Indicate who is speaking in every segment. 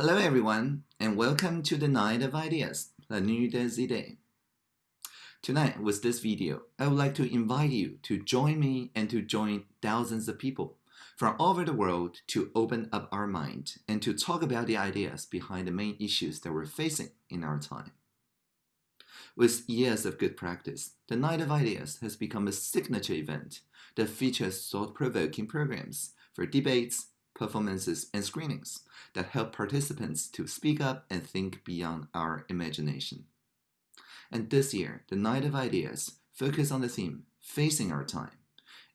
Speaker 1: Hello everyone, and welcome to the Night of Ideas, La Nuit des Idées. Tonight, with this video, I would like to invite you to join me and to join thousands of people from all over the world to open up our mind and to talk about the ideas behind the main issues that we're facing in our time. With years of good practice, the Night of Ideas has become a signature event that features thought-provoking programs for debates, performances, and screenings that help participants to speak up and think beyond our imagination. And this year, the Night of Ideas focus on the theme Facing Our Time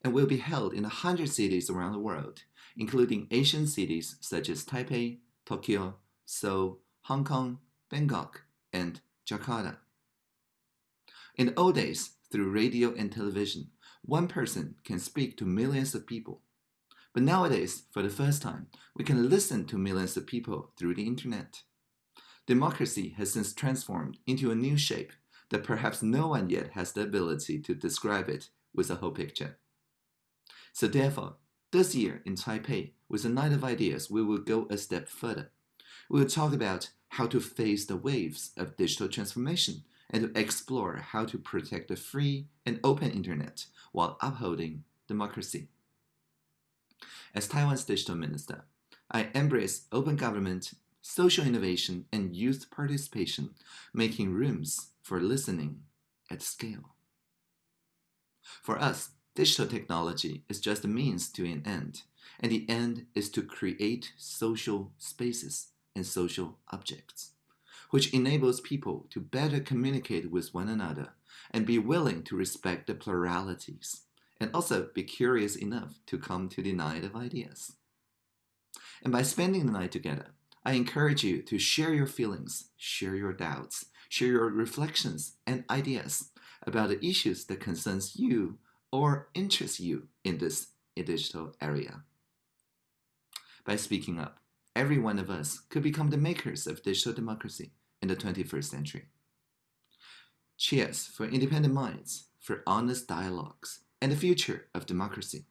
Speaker 1: and will be held in 100 cities around the world, including Asian cities such as Taipei, Tokyo, Seoul, Hong Kong, Bangkok, and Jakarta. In the old days, through radio and television, one person can speak to millions of people. But nowadays, for the first time, we can listen to millions of people through the internet. Democracy has since transformed into a new shape that perhaps no one yet has the ability to describe it with a whole picture. So therefore, this year in Taipei, with a night of ideas, we will go a step further. We will talk about how to face the waves of digital transformation and to explore how to protect the free and open internet while upholding democracy. As Taiwan's digital minister, I embrace open government, social innovation, and youth participation, making rooms for listening at scale. For us, digital technology is just a means to an end, and the end is to create social spaces and social objects, which enables people to better communicate with one another and be willing to respect the pluralities and also be curious enough to come to the night of ideas. And by spending the night together, I encourage you to share your feelings, share your doubts, share your reflections and ideas about the issues that concerns you or interest you in this digital area. By speaking up, every one of us could become the makers of digital democracy in the 21st century. Cheers for independent minds, for honest dialogues, and the future of democracy.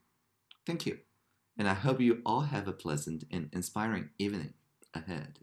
Speaker 1: Thank you, and I hope you all have a pleasant and inspiring evening ahead.